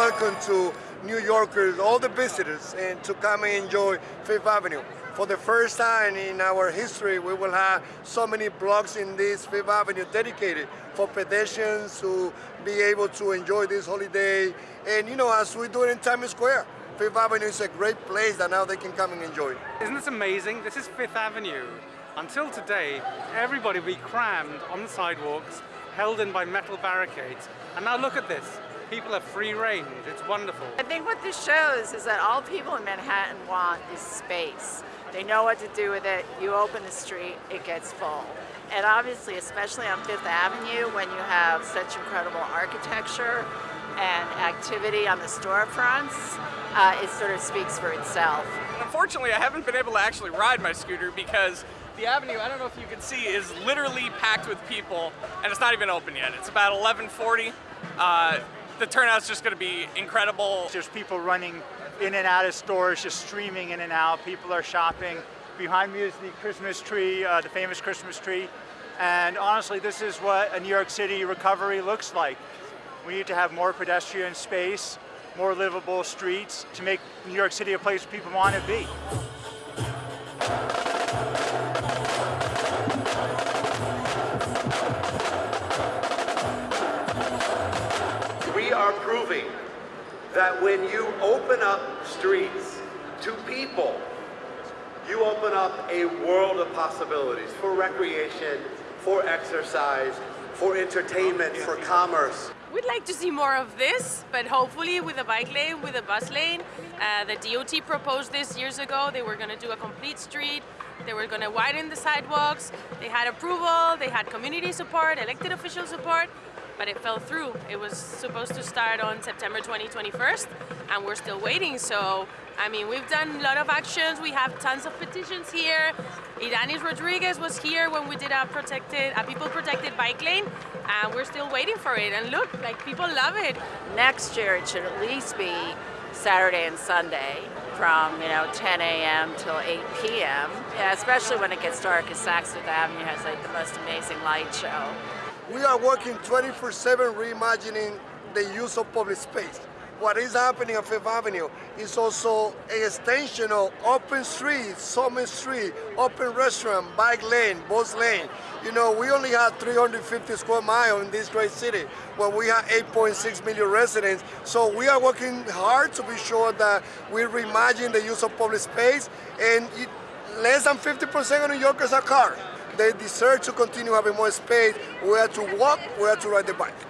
welcome to New Yorkers, all the visitors, and to come and enjoy Fifth Avenue. For the first time in our history, we will have so many blocks in this Fifth Avenue dedicated for pedestrians to be able to enjoy this holiday. And you know, as we do it in Times Square, Fifth Avenue is a great place that now they can come and enjoy. Isn't this amazing? This is Fifth Avenue. Until today, everybody would be crammed on the sidewalks, held in by metal barricades. And now look at this. People have free range. It's wonderful. I think what this shows is that all people in Manhattan want is space. They know what to do with it. You open the street, it gets full. And obviously, especially on Fifth Avenue, when you have such incredible architecture and activity on the storefronts, uh, it sort of speaks for itself. Unfortunately, I haven't been able to actually ride my scooter because the avenue, I don't know if you can see, is literally packed with people and it's not even open yet. It's about 1140. Uh, the turnout's just going to be incredible. There's people running in and out of stores, just streaming in and out. People are shopping. Behind me is the Christmas tree, uh, the famous Christmas tree. And honestly, this is what a New York City recovery looks like. We need to have more pedestrian space, more livable streets to make New York City a place people want to be. Are proving that when you open up streets to people, you open up a world of possibilities for recreation, for exercise, for entertainment, for commerce. We'd like to see more of this, but hopefully with a bike lane, with a bus lane. Uh, the DOT proposed this years ago. They were going to do a complete street. They were going to widen the sidewalks. They had approval. They had community support, elected official support, but it fell through. It was supposed to start on September 2021, and we're still waiting. So, I mean, we've done a lot of actions. We have tons of petitions here. Ydanis Rodriguez was here when we did a protected, a people protected bike lane, and we're still waiting for it. And look, like people love it. Next year, it should at least be Saturday and Sunday from you know 10 a.m. till 8 p.m. Yeah, especially when it gets dark, because Saks Fifth Avenue has like the most amazing light show. We are working 24-7 reimagining the use of public space. What is happening on Fifth Avenue is also an extension of open street, Summit Street, open restaurant, bike lane, bus lane. You know, we only have 350 square miles in this great city when we have 8.6 million residents. So we are working hard to be sure that we reimagine the use of public space and it, less than 50% of New Yorkers are car. They deserve to continue having more space where to walk, where to ride the bike.